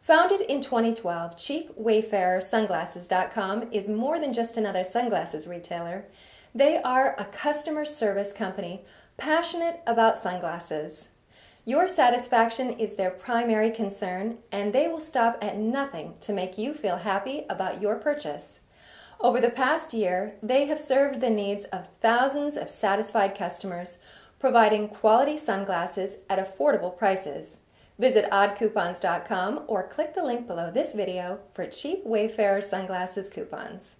Founded in 2012, CheapWayfarerSunglasses.com is more than just another sunglasses retailer. They are a customer service company passionate about sunglasses. Your satisfaction is their primary concern, and they will stop at nothing to make you feel happy about your purchase. Over the past year, they have served the needs of thousands of satisfied customers, providing quality sunglasses at affordable prices. Visit oddcoupons.com or click the link below this video for cheap Wayfarer sunglasses coupons.